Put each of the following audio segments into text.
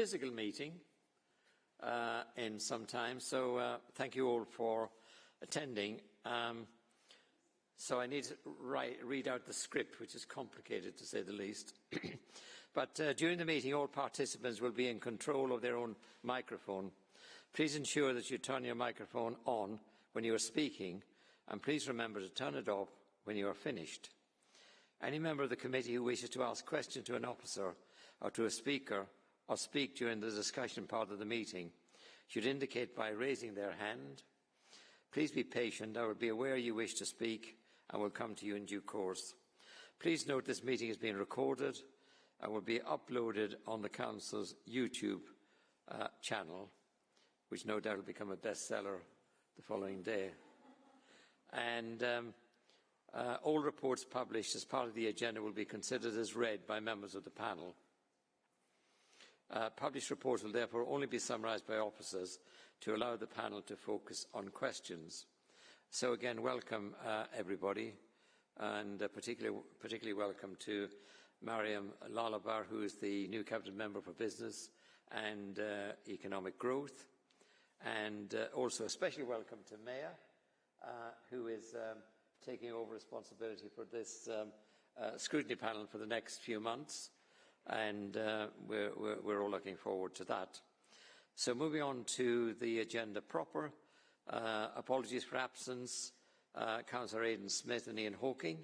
physical meeting uh, in some time, so uh, thank you all for attending. Um, so I need to write, read out the script, which is complicated to say the least. but uh, during the meeting, all participants will be in control of their own microphone. Please ensure that you turn your microphone on when you are speaking, and please remember to turn it off when you are finished. Any member of the committee who wishes to ask questions to an officer or to a speaker or speak during the discussion part of the meeting should indicate by raising their hand. Please be patient. I will be aware you wish to speak and will come to you in due course. Please note this meeting is being recorded and will be uploaded on the Council's YouTube uh, channel, which no doubt will become a bestseller the following day. And um, uh, all reports published as part of the agenda will be considered as read by members of the panel. Uh, published reports will therefore only be summarised by officers to allow the panel to focus on questions. So again, welcome uh, everybody, and uh, particularly, particularly welcome to Mariam Lolavar, who is the new Cabinet Member for Business and uh, Economic Growth, and uh, also a special welcome to Maya, uh, who is um, taking over responsibility for this um, scrutiny panel for the next few months and uh, we're, all looking forward to that. So moving on to the agenda proper, uh, apologies for absence, uh, Councillor Aidan Smith and Ian Hawking.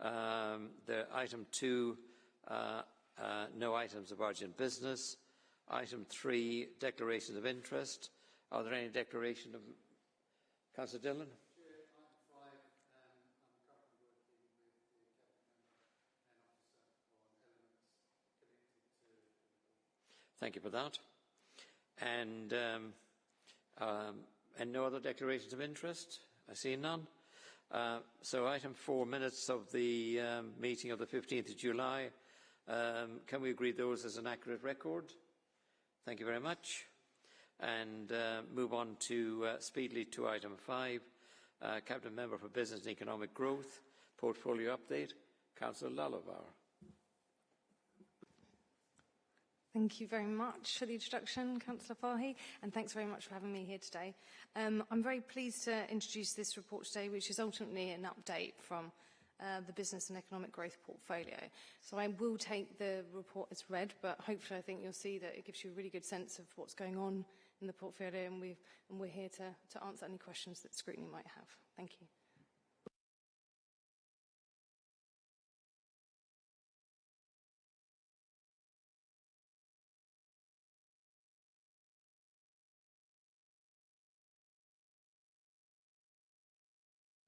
Um, item two, uh, uh, no items of urgent business. Item three, declarations of interest. Are there any declaration of... Councillor Dillon? Thank you for that. And, um, um, and no other declarations of interest? I see none. Uh, so item four, minutes of the um, meeting of the 15th of July. Um, can we agree those as an accurate record? Thank you very much. And uh, move on to uh, speedily to item five, uh, Cabinet Member for Business and Economic Growth, Portfolio Update, Councillor Lolavar. Thank you very much for the introduction, Councillor Fahy, and thanks very much for having me here today. Um, I'm very pleased to introduce this report today, which is ultimately an update from uh, the Business and Economic Growth Portfolio. So I will take the report as read, but hopefully I think you'll see that it gives you a really good sense of what's going on in the portfolio, and, and we're here to, to answer any questions that scrutiny might have. Thank you.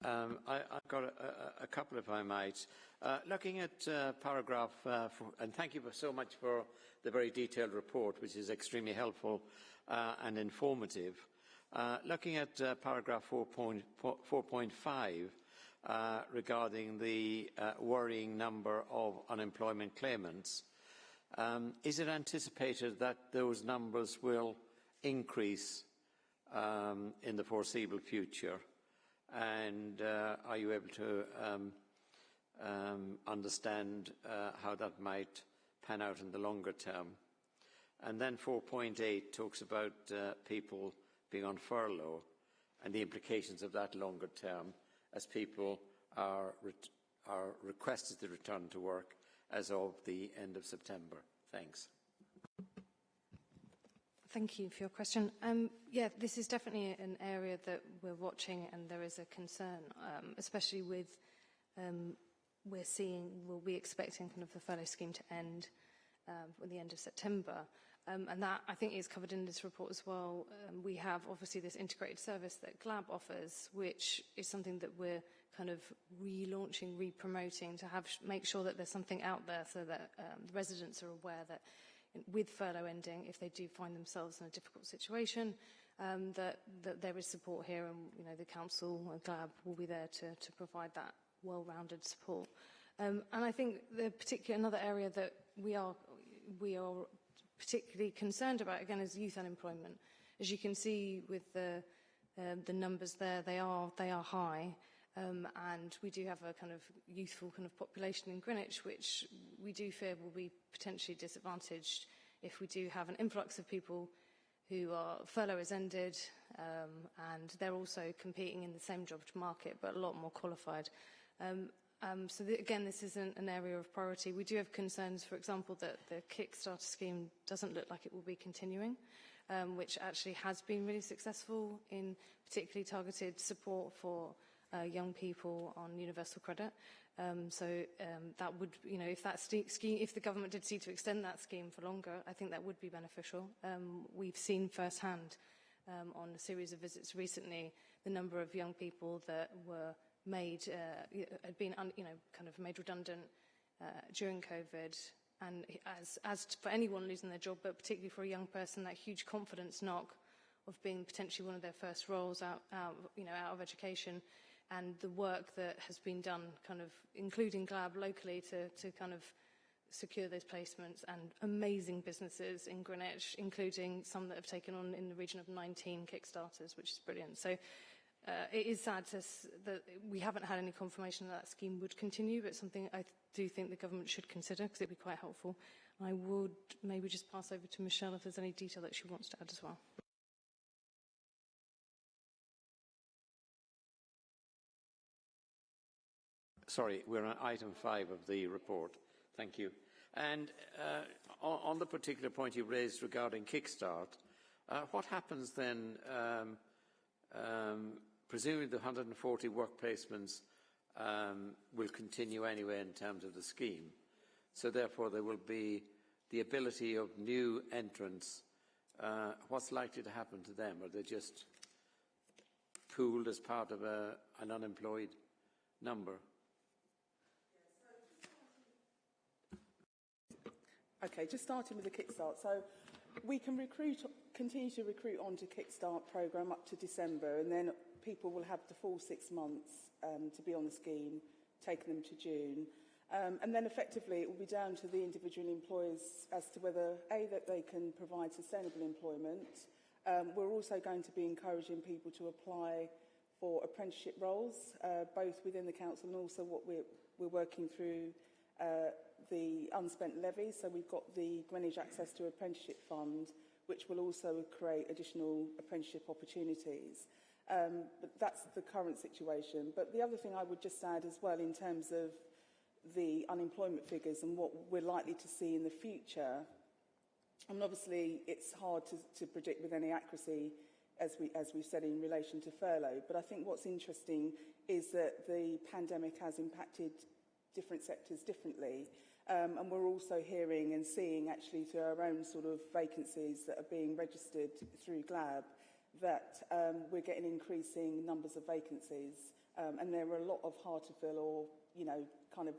Um, I, have got a, a, a, couple, if I might. Uh, looking at uh, paragraph, uh, four, and thank you so much for the very detailed report, which is extremely helpful uh, and informative. Uh, looking at uh, paragraph 4.5 regarding the worrying number of unemployment claimants, um, is it anticipated that those numbers will increase um, in the foreseeable future? And uh, are you able to um, um, understand uh, how that might pan out in the longer term? And then 4.8 talks about uh, people being on furlough and the implications of that longer term as people are, re are requested to return to work as of the end of September. Thanks. Thank you for your question. Um, yeah, this is definitely an area that we're watching and there is a concern, um, especially with um, we're seeing, we'll be expecting kind of the furlough scheme to end um, at the end of September. Um, and that, I think, is covered in this report as well. Um, we have, obviously, this integrated service that GLAB offers, which is something that we're kind of relaunching, re-promoting to have make sure that there's something out there so that um, the residents are aware that with furlough ending, if they do find themselves in a difficult situation, um, that, that there is support here and you know, the council and GLAB will be there to, to provide that well-rounded support. Um, and I think the particular another area that we are, we are particularly concerned about, again, is youth unemployment. As you can see with the, uh, the numbers there, they are, they are high. Um, and we do have a kind of youthful kind of population in Greenwich, which we do fear will be potentially disadvantaged if we do have an influx of people who are furlough has ended um, and they're also competing in the same job market but a lot more qualified. Um, um, so the, again, this isn't an area of priority. We do have concerns, for example, that the Kickstarter scheme doesn't look like it will be continuing, um, which actually has been really successful in particularly targeted support for uh, young people on universal credit. Um, so um, that would, you know, if that scheme, if the government did see to extend that scheme for longer, I think that would be beneficial. Um, we've seen firsthand um, on a series of visits recently the number of young people that were made, uh, had been, un, you know, kind of made redundant uh, during COVID. And as, as for anyone losing their job, but particularly for a young person, that huge confidence knock of being potentially one of their first roles out, out, you know, out of education and the work that has been done, kind of including GLAB locally to, to kind of secure those placements and amazing businesses in Greenwich, including some that have taken on in the region of 19 Kickstarters, which is brilliant. So uh, it is sad to, that we haven't had any confirmation that that scheme would continue, but something I do think the government should consider because it would be quite helpful. I would maybe just pass over to Michelle if there's any detail that she wants to add as well. Sorry, we're on item five of the report. Thank you. And uh, on, on, the particular point you raised regarding Kickstart, uh, what happens then, um, um, presumably the 140 work placements um, will continue anyway in terms of the scheme. So therefore there will be the ability of new entrants. Uh, what's likely to happen to them? Are they just pooled as part of a, an unemployed number? Okay, just starting with the Kickstart. So we can recruit, continue to recruit onto Kickstart programme up to December, and then people will have the full six months um, to be on the scheme, taking them to June. Um, and then effectively it will be down to the individual employers as to whether, A, that they can provide sustainable employment. Um, we're also going to be encouraging people to apply for apprenticeship roles, uh, both within the council and also what we're, we're working through uh, the unspent levy. So we've got the Greenwich Access to Apprenticeship Fund, which will also create additional apprenticeship opportunities. Um, but that's the current situation. But the other thing I would just add as well in terms of the unemployment figures and what we're likely to see in the future, I mean, obviously it's hard to, to predict with any accuracy as, we, as we've said in relation to furlough, but I think what's interesting is that the pandemic has impacted different sectors differently. Um, and we're also hearing and seeing actually through our own sort of vacancies that are being registered through GLAB that um, we're getting increasing numbers of vacancies. Um, and there are a lot of hard to fill or, you know, kind of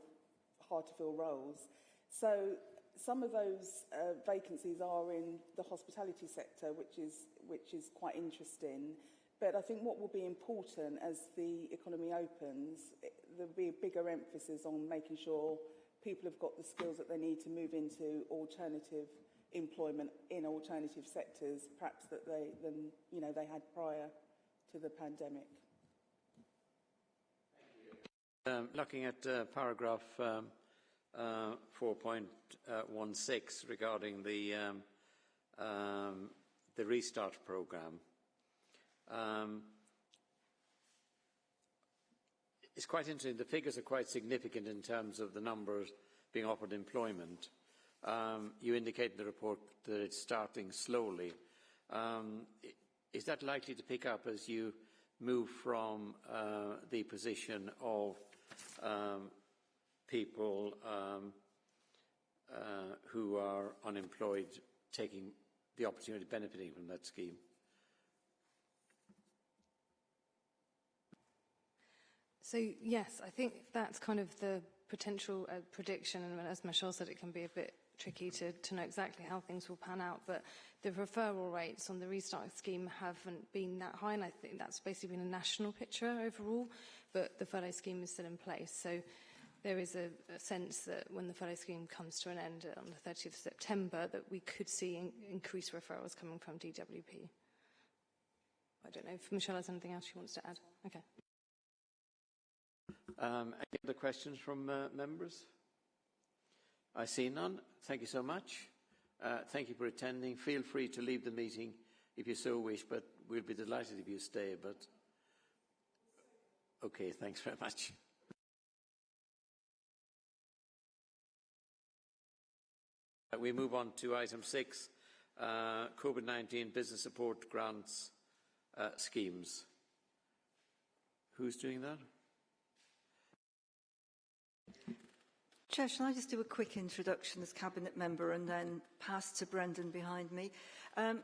hard to fill roles. So some of those uh, vacancies are in the hospitality sector, which is, which is quite interesting. But I think what will be important as the economy opens, there'll be a bigger emphasis on making sure people have got the skills that they need to move into alternative employment in alternative sectors, perhaps that they than you know they had prior to the pandemic. Um, looking at uh, paragraph um, uh, 4.16 regarding the um, um, the restart program. Um, it's quite interesting. The figures are quite significant in terms of the numbers being offered employment. Um, you indicate in the report that it's starting slowly. Um, is that likely to pick up as you move from uh, the position of um, people um, uh, who are unemployed taking the opportunity of benefiting from that scheme? So yes, I think that's kind of the potential uh, prediction, and as Michelle said, it can be a bit tricky to, to know exactly how things will pan out, but the referral rates on the restart scheme haven't been that high, and I think that's basically been a national picture overall, but the furlough scheme is still in place. So there is a, a sense that when the furlough scheme comes to an end on the 30th of September, that we could see in, increased referrals coming from DWP. I don't know if Michelle has anything else she wants to add. Okay. Um, any other questions from uh, members? I see none. Thank you so much. Uh, thank you for attending. Feel free to leave the meeting if you so wish, but we'll be delighted if you stay. But okay, thanks very much. Uh, we move on to item six, uh, COVID-19 business support grants uh, schemes. Who's doing that? Chair, shall I just do a quick introduction as Cabinet Member and then pass to Brendan behind me? Um,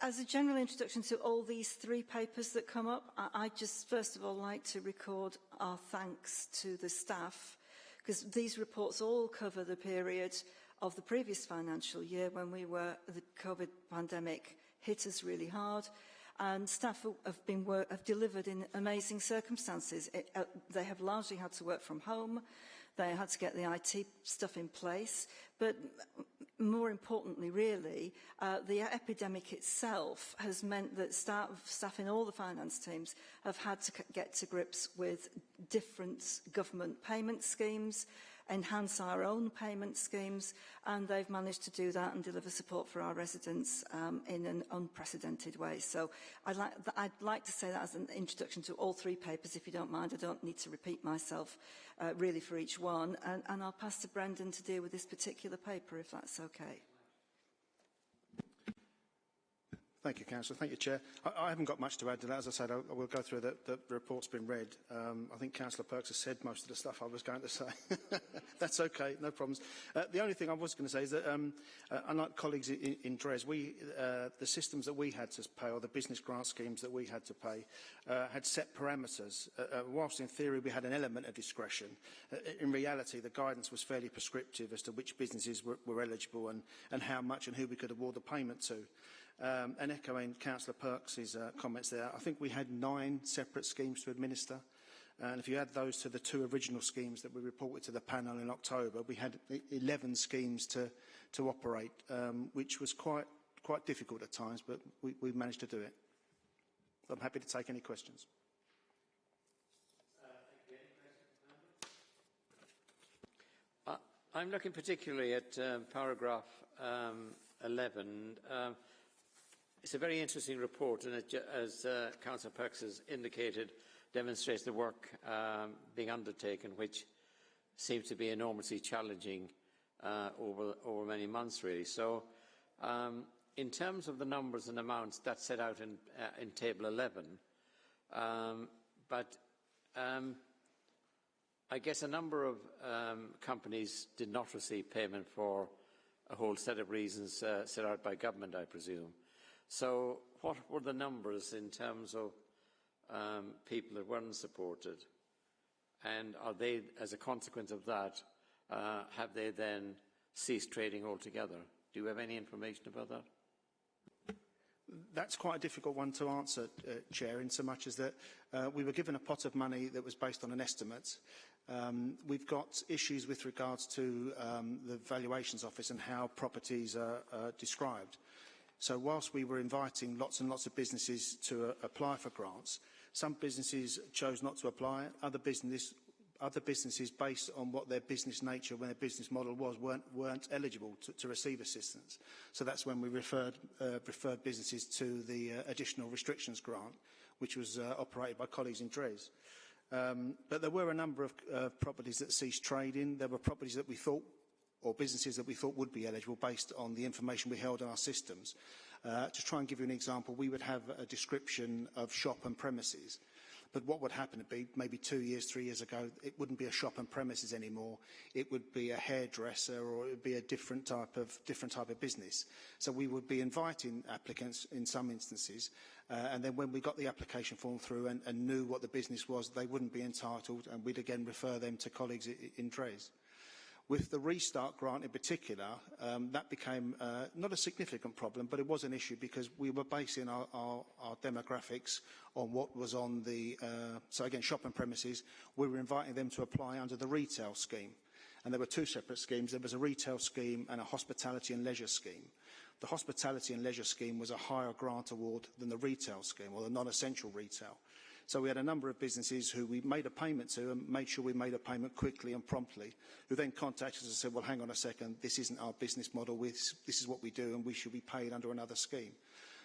as a general introduction to all these three papers that come up, I, I just first of all like to record our thanks to the staff because these reports all cover the period of the previous financial year when we were, the COVID pandemic hit us really hard and staff have been work, have delivered in amazing circumstances. It, uh, they have largely had to work from home. They had to get the IT stuff in place. But more importantly, really, uh, the epidemic itself has meant that staff, staff in all the finance teams have had to get to grips with different government payment schemes, enhance our own payment schemes, and they've managed to do that and deliver support for our residents um, in an unprecedented way. So I'd like, I'd like to say that as an introduction to all three papers, if you don't mind. I don't need to repeat myself uh, really for each one. And, and I'll pass to Brendan to deal with this particular paper, if that's okay. Thank you, Councillor. Thank you, Chair. I, I haven't got much to add to that. As I said, I, I will go through the, the report's been read. Um, I think Councillor Perks has said most of the stuff I was going to say. That's okay, no problems. Uh, the only thing I was going to say is that, um, uh, unlike colleagues in, in Dres, we, uh, the systems that we had to pay, or the business grant schemes that we had to pay, uh, had set parameters. Uh, uh, whilst in theory we had an element of discretion, in reality the guidance was fairly prescriptive as to which businesses were, were eligible and, and how much and who we could award the payment to. Um, and echoing Councillor Perks' uh, comments there, I think we had nine separate schemes to administer. And if you add those to the two original schemes that we reported to the panel in October, we had 11 schemes to, to operate, um, which was quite, quite difficult at times, but we, we managed to do it. I'm happy to take any questions. Uh, I'm looking particularly at um, paragraph um, 11. It's a very interesting report, and it, as uh, Councillor Perks has indicated, demonstrates the work um, being undertaken, which seems to be enormously challenging uh, over, over many months, really. So, um, in terms of the numbers and amounts, that's set out in, uh, in Table 11. Um, but um, I guess a number of um, companies did not receive payment for a whole set of reasons uh, set out by government, I presume. So what were the numbers in terms of um, people that weren't supported? And are they, as a consequence of that, uh, have they then ceased trading altogether? Do you have any information about that? That's quite a difficult one to answer, uh, Chair, in so much as that uh, we were given a pot of money that was based on an estimate. Um, we've got issues with regards to um, the valuations office and how properties are, are described. So whilst we were inviting lots and lots of businesses to uh, apply for grants, some businesses chose not to apply. Other, business, other businesses, based on what their business nature, when their business model was, weren't, weren't eligible to, to receive assistance. So that's when we referred, uh, referred businesses to the uh, additional restrictions grant, which was uh, operated by colleagues in Dres. Um, but there were a number of uh, properties that ceased trading. There were properties that we thought or businesses that we thought would be eligible based on the information we held in our systems. Uh, to try and give you an example, we would have a description of shop and premises. But what would happen would be maybe two years, three years ago, it wouldn't be a shop and premises anymore. It would be a hairdresser or it would be a different type of, different type of business. So we would be inviting applicants in some instances. Uh, and then when we got the application form through and, and knew what the business was, they wouldn't be entitled and we'd again refer them to colleagues in, in Dres. With the restart grant in particular, um, that became uh, not a significant problem, but it was an issue because we were basing our, our, our demographics on what was on the, uh, so again, shopping premises. We were inviting them to apply under the retail scheme. And there were two separate schemes. There was a retail scheme and a hospitality and leisure scheme. The hospitality and leisure scheme was a higher grant award than the retail scheme, or the non-essential retail. So we had a number of businesses who we made a payment to and made sure we made a payment quickly and promptly, who then contacted us and said, well, hang on a second, this isn't our business model, this is what we do and we should be paid under another scheme.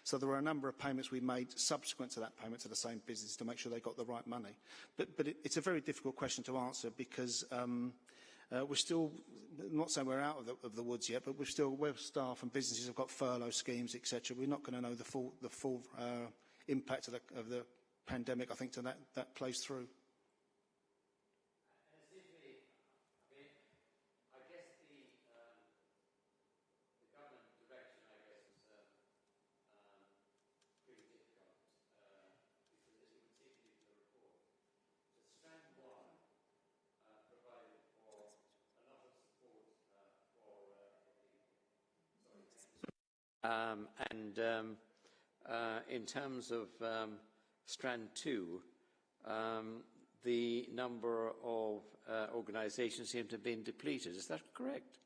So there were a number of payments we made subsequent to that payment to the same business to make sure they got the right money. But, but it, it's a very difficult question to answer because um, uh, we're still, not saying we're out of the, of the woods yet, but we're still, where staff and businesses have got furlough schemes, etc. We're not going to know the full, the full uh, impact of the, of the pandemic, I think, to that, that plays through. Um, and um, uh, in terms of um, Strand 2, um, the number of uh, organisations seem to have been depleted. Is that correct?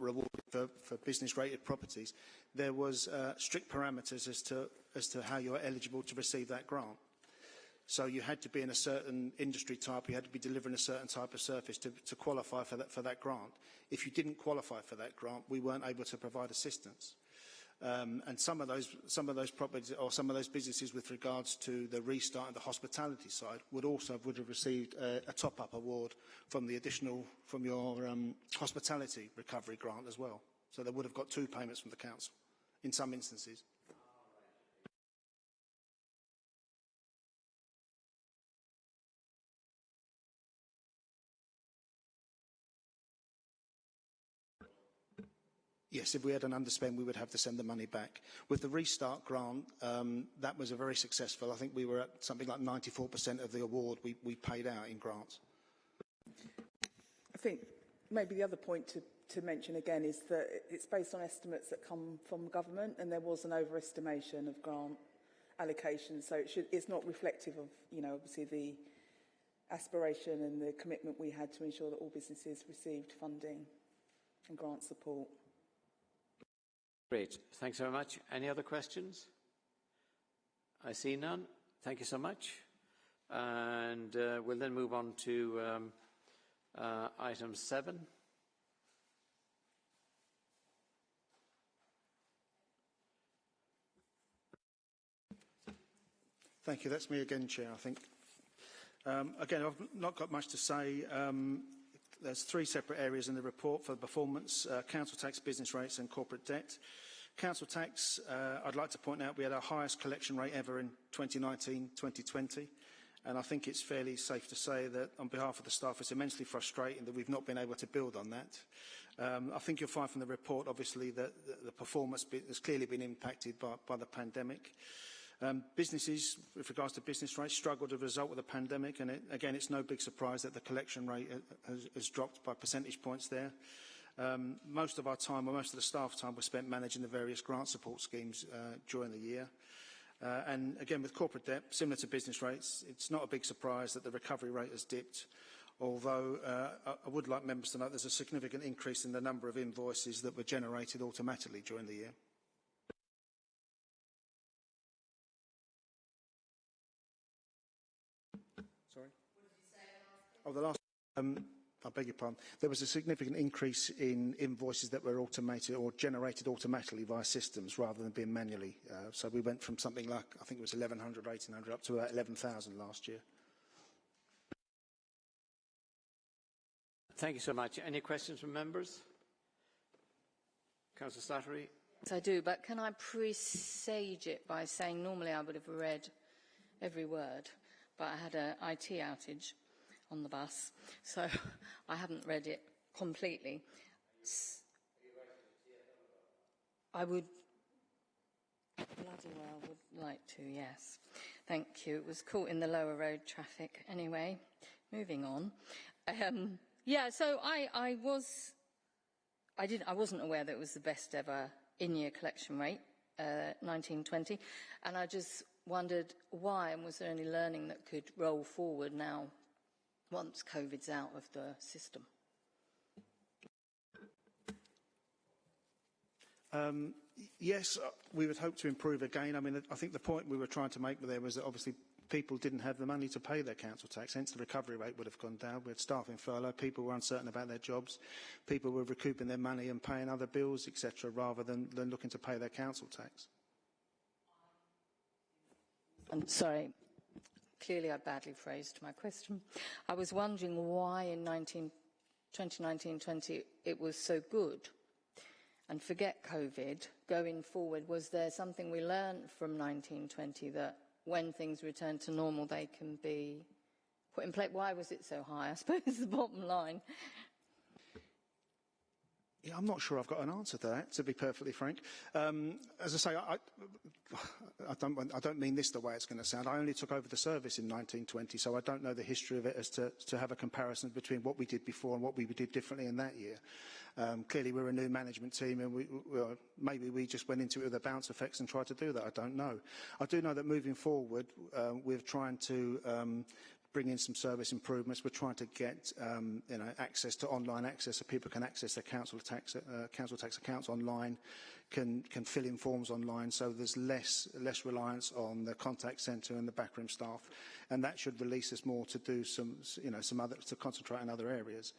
rewarded for, for business rated properties, there was uh, strict parameters as to, as to how you're eligible to receive that grant. So you had to be in a certain industry type, you had to be delivering a certain type of service to, to qualify for that, for that grant. If you didn't qualify for that grant, we weren't able to provide assistance. Um, and some of those some of those properties or some of those businesses with regards to the restart and the hospitality side would also would have received a, a top-up award from the additional from your um, hospitality recovery grant as well. So they would have got two payments from the council in some instances. Yes, if we had an underspend, we would have to send the money back. With the restart grant, um, that was a very successful. I think we were at something like 94% of the award we, we paid out in grants. I think maybe the other point to, to mention again is that it's based on estimates that come from government and there was an overestimation of grant allocation. So it should, it's not reflective of, you know, obviously the aspiration and the commitment we had to ensure that all businesses received funding and grant support. Great. Thanks very much. Any other questions? I see none. Thank you so much. And uh, we'll then move on to um, uh, item seven. Thank you. That's me again, Chair, I think. Um, again, I've not got much to say. Um, there's three separate areas in the report for performance, uh, council tax, business rates and corporate debt. Council tax, uh, I'd like to point out we had our highest collection rate ever in 2019-2020. And I think it's fairly safe to say that on behalf of the staff, it's immensely frustrating that we've not been able to build on that. Um, I think you'll find from the report, obviously, that the, the performance has clearly been impacted by, by the pandemic. Um, businesses, with regards to business rates, struggled as a result of the pandemic, and it, again, it's no big surprise that the collection rate has, has dropped by percentage points there. Um, most of our time, or most of the staff time, was spent managing the various grant support schemes uh, during the year. Uh, and again, with corporate debt, similar to business rates, it's not a big surprise that the recovery rate has dipped, although uh, I would like members to note there's a significant increase in the number of invoices that were generated automatically during the year. Oh, the last... Um, I beg your pardon, there was a significant increase in invoices that were automated or generated automatically via systems rather than being manually. Uh, so we went from something like, I think it was 1,100, 1,800, up to about 11,000 last year. Thank you so much. Any questions from members? Councillor Slattery? Yes, I do, but can I presage it by saying normally I would have read every word, but I had an IT outage on the bus, so I haven't read it completely. I would bloody well would like to, yes. Thank you. It was caught in the lower road traffic. Anyway, moving on. Um, yeah, so I, I was, I didn't, I wasn't aware that it was the best ever in-year collection rate, uh, 1920, and I just wondered why, and was there any learning that could roll forward now once COVID's out of the system? Um, yes, uh, we would hope to improve again. I mean, I think the point we were trying to make there was that obviously people didn't have the money to pay their council tax, hence the recovery rate would have gone down. We had staff in furlough, people were uncertain about their jobs, people were recouping their money and paying other bills, etc., rather than, than looking to pay their council tax. I'm sorry, clearly I badly phrased my question. I was wondering why in 2019-20 it was so good. And forget COVID, going forward, was there something we learned from 1920 that when things return to normal, they can be put in place. Why was it so high? I suppose the bottom line. Yeah, I'm not sure I've got an answer to that, to be perfectly frank. Um, as I say, I, I, don't, I don't mean this the way it's going to sound. I only took over the service in 1920, so I don't know the history of it as to, to have a comparison between what we did before and what we did differently in that year. Um, clearly, we're a new management team, and we, we, maybe we just went into it with the bounce effects and tried to do that. I don't know. I do know that moving forward, uh, we're trying to um, bring in some service improvements. We're trying to get um, you know, access to online access so people can access their council tax, uh, council tax accounts online, can, can fill in forms online, so there's less, less reliance on the contact centre and the backroom staff. And that should release us more to do some, you know, some other, to concentrate in other areas.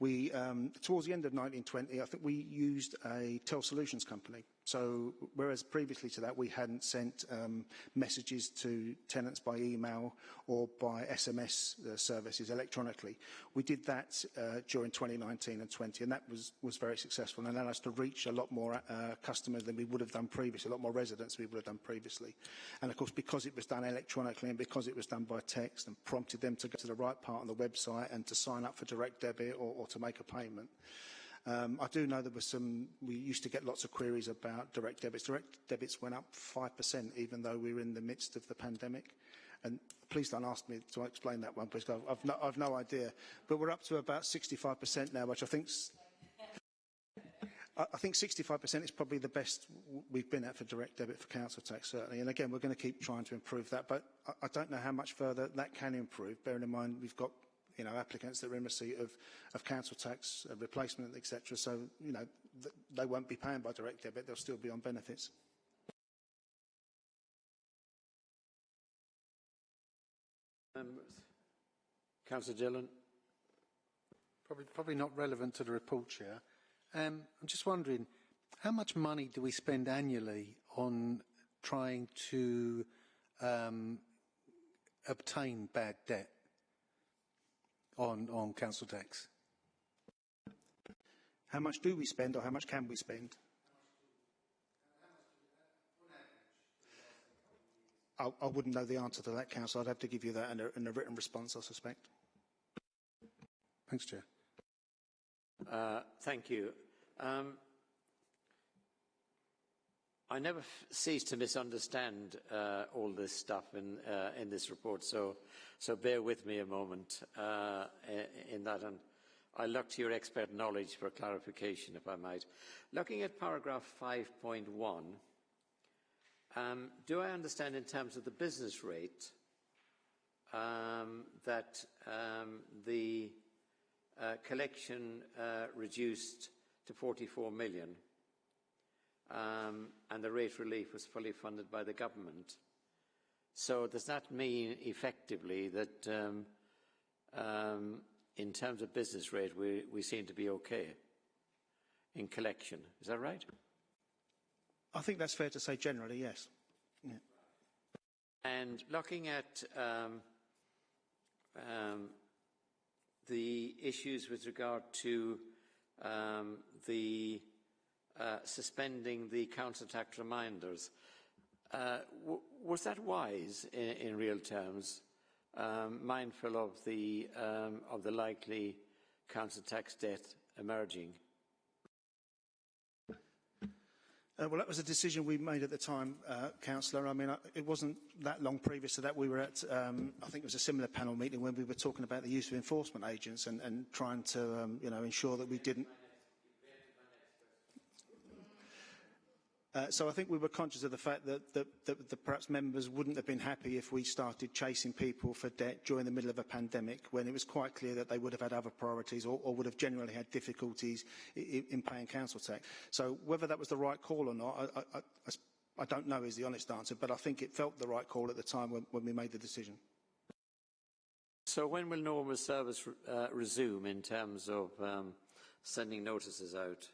We, um, towards the end of 1920, I think we used a Tel Solutions company So whereas previously to that we hadn't sent um, messages to tenants by email or by SMS uh, services electronically, we did that uh, during 2019 and 20 and that was, was very successful and allowed us to reach a lot more uh, customers than we would have done previously, a lot more residents we would have done previously. And of course because it was done electronically and because it was done by text and prompted them to go to the right part on the website and to sign up for direct debit or, or to make a payment, Um, I do know there were some, we used to get lots of queries about direct debits. Direct debits went up 5% even though we were in the midst of the pandemic. And please don't ask me to explain that one, because I've, I've, no, I've no idea. But we're up to about 65% now, which I think I think 65% is probably the best we've been at for direct debit for council tax, certainly. And again, we're going to keep trying to improve that. But I, I don't know how much further that can improve, bearing in mind we've got you know, applicants that are in receipt of, of council tax uh, replacement, etc. So, you know, th they won't be paying by direct debit, they'll still be on benefits. Members. Councillor Dillon. Probably, probably not relevant to the report, Chair. Um, I'm just wondering, how much money do we spend annually on trying to um, obtain bad debt? on, on council tax? How much do we spend or how much can we spend? I, I wouldn't know the answer to that, Council. I'd have to give you that in a, in a written response, I suspect. Thanks, Chair. Uh, thank you. Um, I never cease to misunderstand uh, all this stuff in, uh, in this report, so, so bear with me a moment uh, in that. And I look to your expert knowledge for clarification, if I might. Looking at paragraph 5.1, um, do I understand in terms of the business rate um, that um, the uh, collection uh, reduced to 44 million um, and the rate relief was fully funded by the government. So does that mean effectively that um, um, in terms of business rate we, we seem to be okay in collection? Is that right? I think that's fair to say generally, yes. Yeah. And looking at um, um, the issues with regard to um, the uh, suspending the tax reminders. Uh, was that wise in, in real terms, um, mindful of the, um, of the likely tax debt emerging? Uh, well, that was a decision we made at the time, uh, Councillor. I mean, uh, it wasn't that long previous to that. We were at, um, I think it was a similar panel meeting when we were talking about the use of enforcement agents and, and trying to, um, you know, ensure that we didn't... Uh, so I think we were conscious of the fact that, that, that, that perhaps members wouldn't have been happy if we started chasing people for debt during the middle of a pandemic when it was quite clear that they would have had other priorities or, or would have generally had difficulties in, in paying council tax. So whether that was the right call or not, I, I, I, I don't know is the honest answer, but I think it felt the right call at the time when, when we made the decision. So when will normal service uh, resume in terms of um, sending notices out?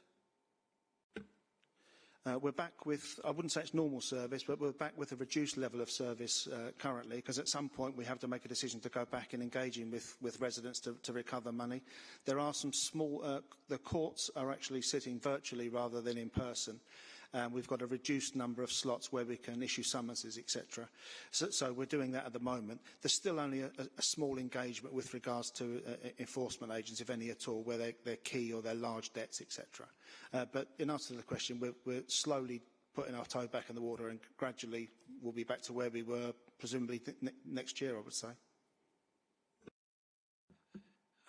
Uh, we're back with, I wouldn't say it's normal service, but we're back with a reduced level of service uh, currently, because at some point we have to make a decision to go back and engaging with, with residents to, to recover money. There are some small, uh, the courts are actually sitting virtually rather than in person. We've got a reduced number of slots where we can issue summonses, etc. So, so we're doing that at the moment. There's still only a, a small engagement with regards to uh, enforcement agents, if any at all, where they're, they're key or they're large debts, etc. Uh, but in answer to the question, we're, we're slowly putting our toe back in the water and gradually we'll be back to where we were presumably ne next year, I would say.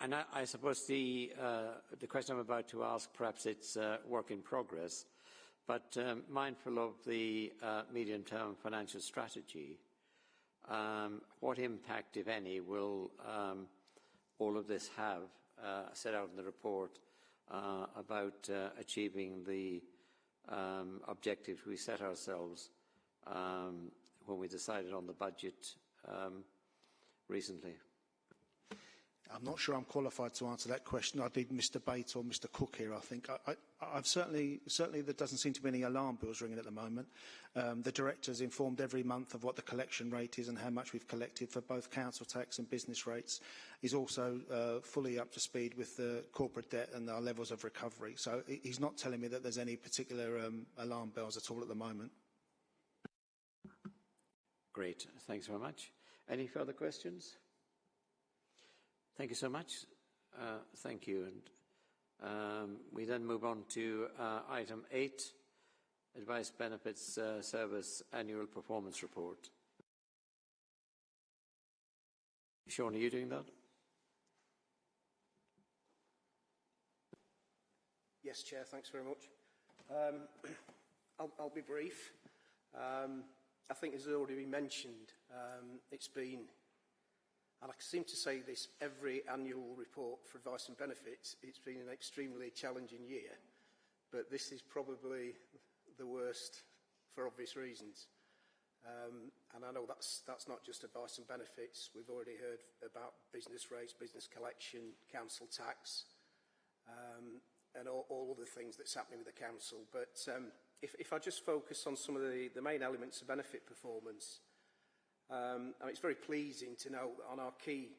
And I, I suppose the, uh, the question I'm about to ask, perhaps it's uh, work in progress. But um, mindful of the uh, medium-term financial strategy, um, what impact, if any, will um, all of this have, uh, set out in the report, uh, about achieving the objectives we set ourselves when we decided on the budget recently? I'm not sure I'm qualified to answer that question. I need Mr Bates or Mr Cook here, I think. I, I've certainly, certainly there doesn't seem to be any alarm bells ringing at the moment. Um, the director's informed every month of what the collection rate is and how much we've collected for both council tax and business rates. He's also uh, fully up to speed with the corporate debt and our levels of recovery. So he's not telling me that there's any particular um, alarm bells at all at the moment. Great. Thanks very much. Any further questions? Thank you so much. Uh, thank you. And um, we then move on to uh, item eight, Advice Benefits uh, Service Annual Performance Report. Sean, are you doing that? Yes, Chair, thanks very much. Um, I'll, I'll be brief. Um, I think as already been mentioned, um, it's been And I seem to say this every annual report for advice and benefits. It's been an extremely challenging year, but this is probably the worst for obvious reasons. Um, and I know that's, that's not just advice and benefits. We've already heard about business rates, business collection, council tax, um, and all, all things that's happening with the council. But um, if, if I just focus on some of the, the main elements of benefit performance, Um, and it's very pleasing to know that on our key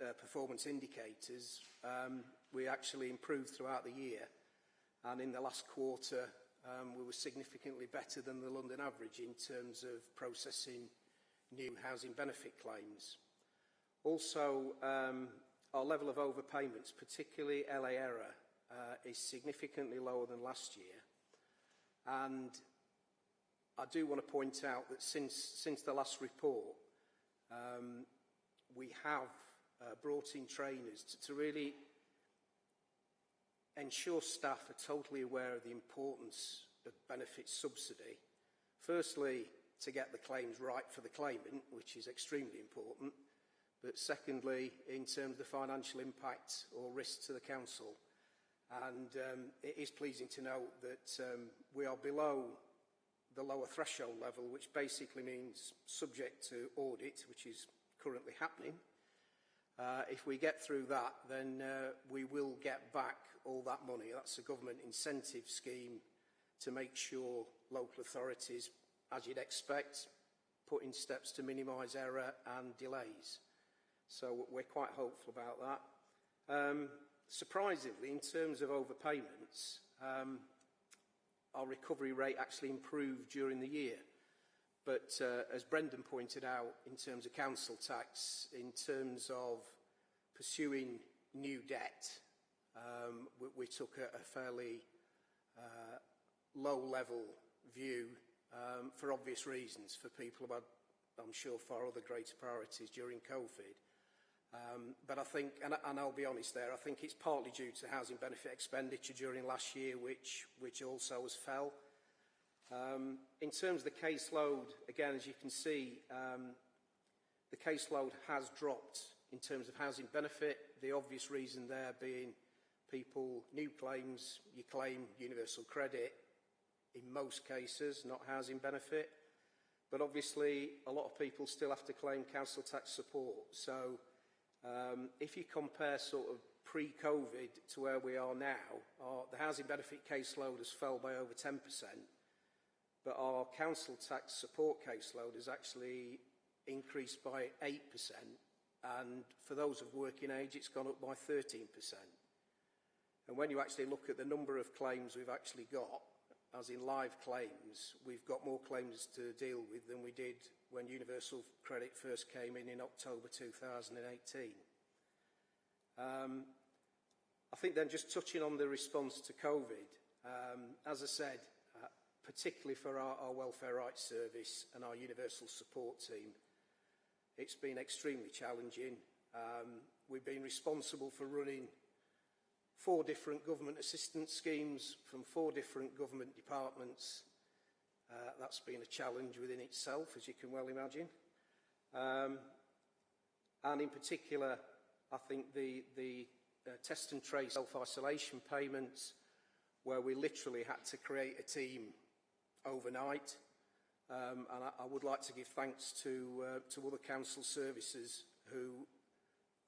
uh, performance indicators, um, we actually improved throughout the year. And in the last quarter, um, we were significantly better than the London average in terms of processing new housing benefit claims. Also, um, our level of overpayments, particularly LA error, uh, is significantly lower than last year. And I do want to point out that since, since the last report, um, we have uh, brought in trainers to, to really ensure staff are totally aware of the importance of benefit subsidy. Firstly, to get the claims right for the claimant, which is extremely important, but secondly, in terms of the financial impact or risk to the council. And um, it is pleasing to note that um, we are below the lower threshold level, which basically means subject to audit, which is currently happening. Uh, if we get through that, then uh, we will get back all that money. That's a government incentive scheme to make sure local authorities, as you'd expect, put in steps to minimise error and delays. So we're quite hopeful about that. Um, surprisingly, in terms of overpayments, um, our recovery rate actually improved during the year. But uh, as Brendan pointed out, in terms of council tax, in terms of pursuing new debt, um, we, we took a, a fairly uh, low-level view um, for obvious reasons for people who had, I'm sure, far other greater priorities during COVID. Um, but I think, and, and I'll be honest there, I think it's partly due to housing benefit expenditure during last year, which, which also has fell. Um, in terms of the caseload, again, as you can see, um, the caseload has dropped in terms of housing benefit. The obvious reason there being people, new claims, you claim universal credit in most cases, not housing benefit. But obviously, a lot of people still have to claim council tax support. So um, if you compare sort of pre-COVID to where we are now, our, the housing benefit caseload has fell by over 10%, but our council tax support caseload has actually increased by 8%, and for those of working age, it's gone up by 13%. And when you actually look at the number of claims we've actually got, as in live claims, we've got more claims to deal with than we did when Universal Credit first came in in October 2018. Um, I think then just touching on the response to COVID, um, as I said, uh, particularly for our, our Welfare Rights Service and our Universal Support Team, it's been extremely challenging. Um, we've been responsible for running four different government assistance schemes from four different government departments. Uh, that's been a challenge within itself, as you can well imagine. Um, and in particular, I think the, the uh, test and trace self-isolation payments, where we literally had to create a team overnight. Um, and I, I would like to give thanks to, uh, to other council services who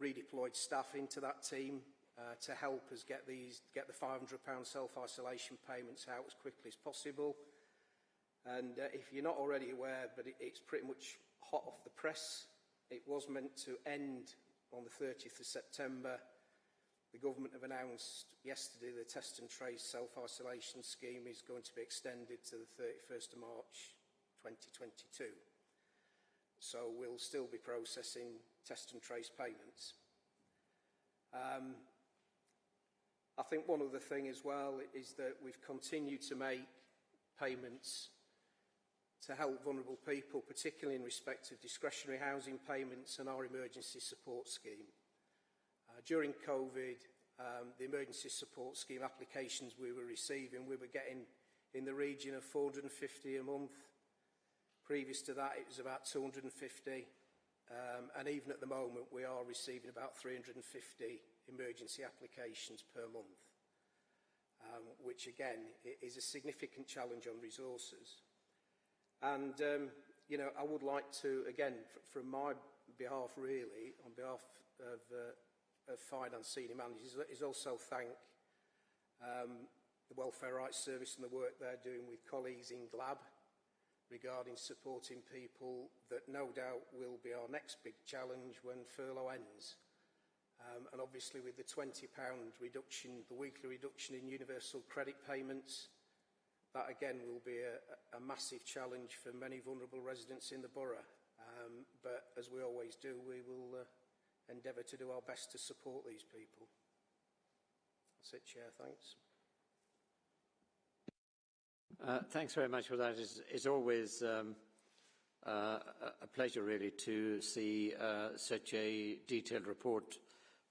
redeployed staff into that team uh, to help us get these get the £500 self-isolation payments out as quickly as possible. And uh, if you're not already aware, but it, it's pretty much hot off the press, it was meant to end on the 30th of September. The government have announced yesterday the test and trace self-isolation scheme is going to be extended to the 31st of March 2022. So we'll still be processing test and trace payments. Um, I think one other thing as well is that we've continued to make payments to help vulnerable people, particularly in respect of discretionary housing payments and our emergency support scheme. Uh, during COVID, um, the emergency support scheme applications we were receiving, we were getting in the region of 450 a month. Previous to that, it was about 250. Um, and even at the moment, we are receiving about 350 emergency applications per month, um, which again is a significant challenge on resources. And, um, you know, I would like to, again, from my behalf really, on behalf of, uh, of Finance Senior Managers, is also thank um, the Welfare Rights Service and the work they're doing with colleagues in GLLaB regarding supporting people that no doubt will be our next big challenge when furlough ends. Um, and obviously with the £20 reduction, the weekly reduction in universal credit payments, that again will be a, a massive challenge for many vulnerable residents in the borough. Um, but as we always do, we will uh, endeavour to do our best to support these people. That's it, Chair. Thanks. Uh, thanks very much for that. It's, it's always um, uh, a pleasure, really, to see uh, such a detailed report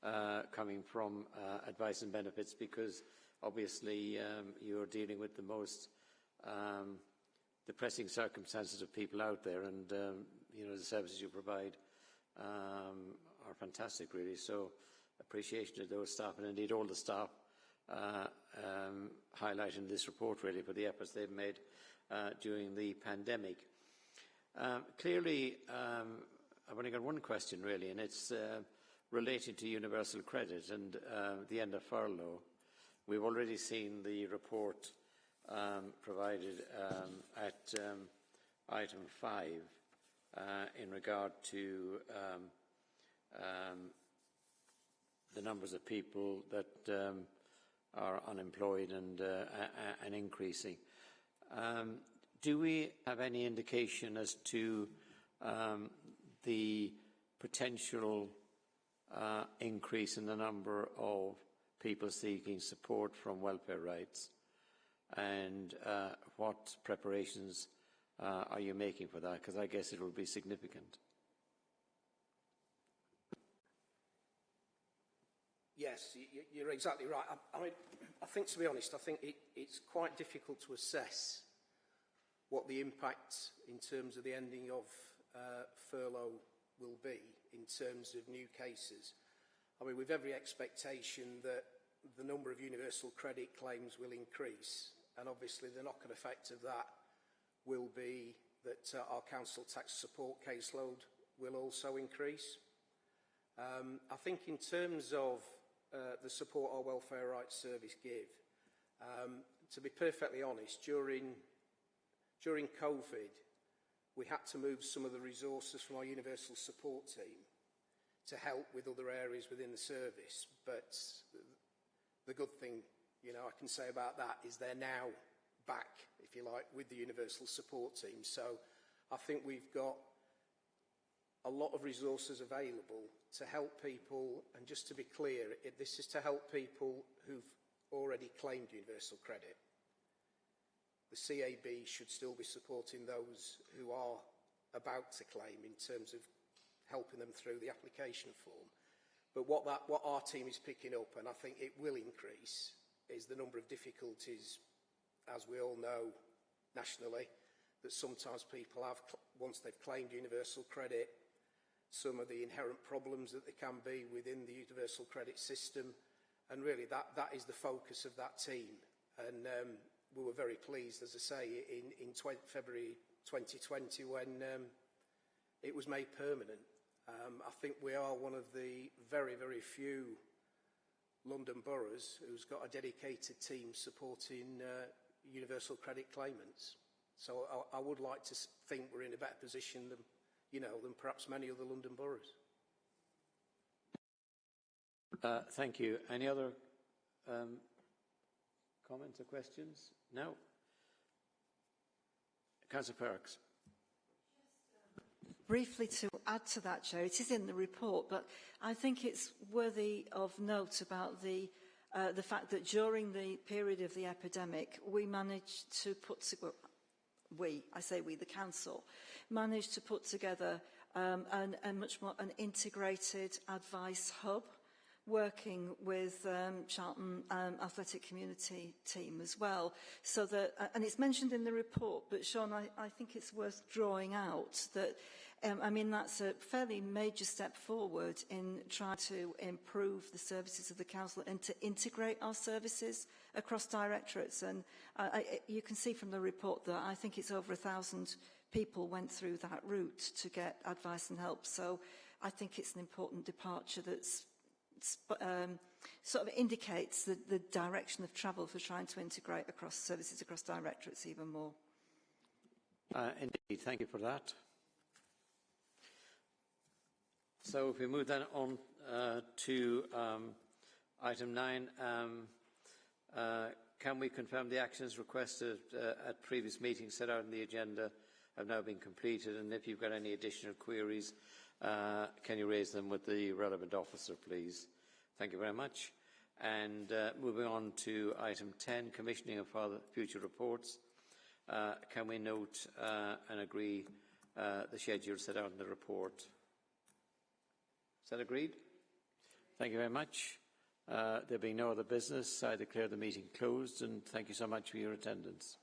uh, coming from uh, advice and benefits because obviously um, you're dealing with the most um, depressing circumstances of people out there and um, you know the services you provide um, are fantastic really so appreciation to those staff and indeed all the staff uh, um, highlighting this report really for the efforts they've made uh, during the pandemic. Um, clearly, um, I've only got one question really and it's uh, relating to universal credit and uh, the end of furlough, we've already seen the report um, provided um, at um, item 5 uh, in regard to um, um, the numbers of people that um, are unemployed and, uh, and increasing. Do we have any indication as to the potential uh, increase in the number of people seeking support from welfare rights? And uh, what preparations uh, are you making for that? Because I guess it will be significant. Yes, you're exactly right. I, I mean, I think, to be honest, I think it, it's quite difficult to assess what the impact in terms of the ending of uh, furlough will be in terms of new cases. I mean, with every expectation that the number of universal credit claims will increase, and obviously the knock-on effect of that will be that uh, our council tax support caseload will also increase. Um, I think in terms of uh, the support our Welfare Rights Service give, um, to be perfectly honest, during, during COVID, we had to move some of the resources from our universal support team to help with other areas within the service. But the good thing, you know, I can say about that is they're now back, if you like, with the universal support team. So I think we've got a lot of resources available to help people, and just to be clear, it, this is to help people who've already claimed universal credit. The CAB should still be supporting those who are about to claim in terms of helping them through the application form. But what, that, what our team is picking up, and I think it will increase, is the number of difficulties, as we all know nationally, that sometimes people have, once they've claimed universal credit, some of the inherent problems that there can be within the universal credit system. And really, that, that is the focus of that team. And um, we were very pleased, as I say, in, in February 2020 when um, it was made permanent. Um, I think we are one of the very, very few London boroughs who's got a dedicated team supporting uh, universal credit claimants. So I, I would like to think we're in a better position than, you know, than perhaps many other London boroughs. Uh, thank you. Any other um, comments or questions? No? Councillor Perks. Briefly to add to that, Chair, it is in the report, but I think it's worthy of note about the uh, the fact that during the period of the epidemic, we managed to put, well, we, I say we, the council, managed to put together um, an, a much more an integrated advice hub working with um, Charlton um, Athletic Community team as well. So that, uh, and it's mentioned in the report, but Sean, I, I think it's worth drawing out that, um, I mean, that's a fairly major step forward in trying to improve the services of the council and to integrate our services across directorates. And uh, I, you can see from the report that I think it's over a thousand people went through that route to get advice and help. So I think it's an important departure that's um, sort of indicates the, the direction of travel for trying to integrate across services across directorates even more. Uh, indeed, thank you for that. So if we move then on uh, to um, item nine, um, uh, can we confirm the actions requested uh, at previous meetings set out in the agenda have now been completed and if you've got any additional queries uh, can you raise them with the relevant officer, please? Thank you very much. And uh, moving on to item 10, commissioning of future reports. Uh, can we note and agree the schedule set out in the report? That agreed? Thank you very much. Uh, there being no other business, I declare the meeting closed and thank you so much for your attendance.